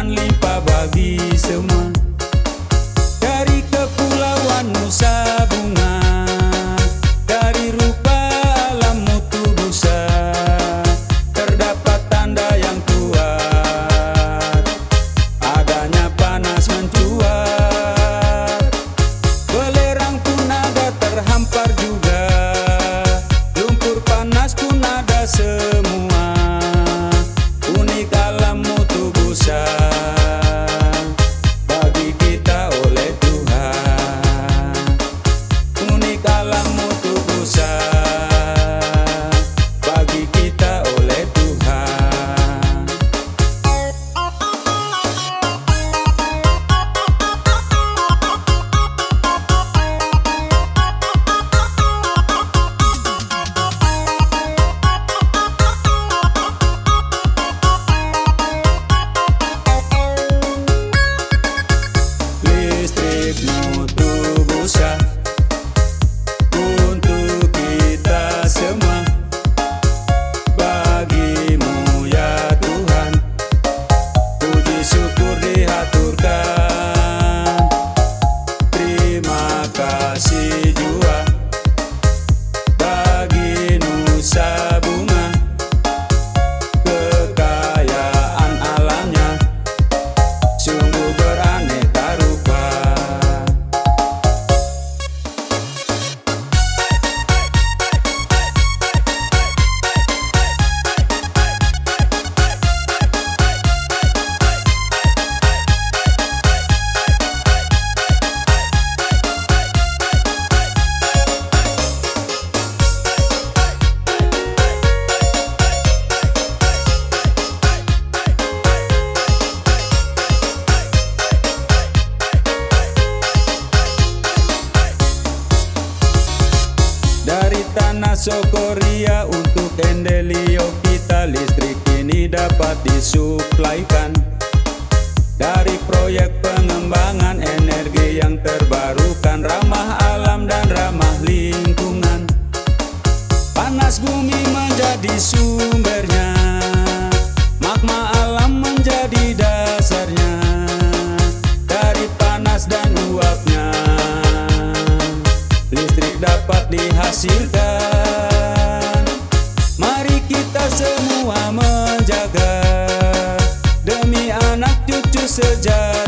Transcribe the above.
akan bagi semua. Dari kepulauan Nusa Sokoria untuk Endelio kita listrik ini dapat disuplaikan. Dari proyek pengembangan energi yang terbarukan ramah alam dan ramah lingkungan. Panas bumi menjadi sumbernya magma alam menjadi dasarnya. Dari panas dan uapnya listrik dapat dihasilkan kita semua menjaga Demi anak cucu sejati.